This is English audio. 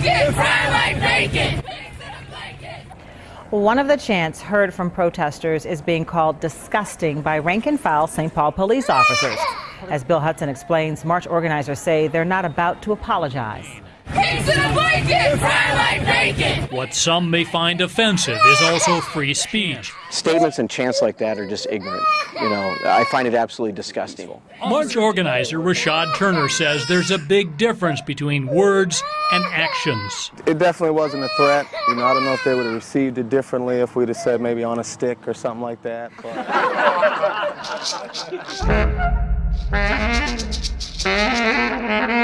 blanket, fry like bacon. One of the chants heard from protesters is being called disgusting by rank and file St. Paul police officers. As Bill Hudson explains, march organizers say they're not about to apologize. Pigs in a blanket, bacon. What some may find offensive is also free speech. Statements and chants like that are just ignorant. You know, I find it absolutely disgusting. March organizer Rashad Turner says there's a big difference between words and actions. It definitely wasn't a threat. You know, I don't know if they would have received it differently if we'd have said maybe on a stick or something like that. But.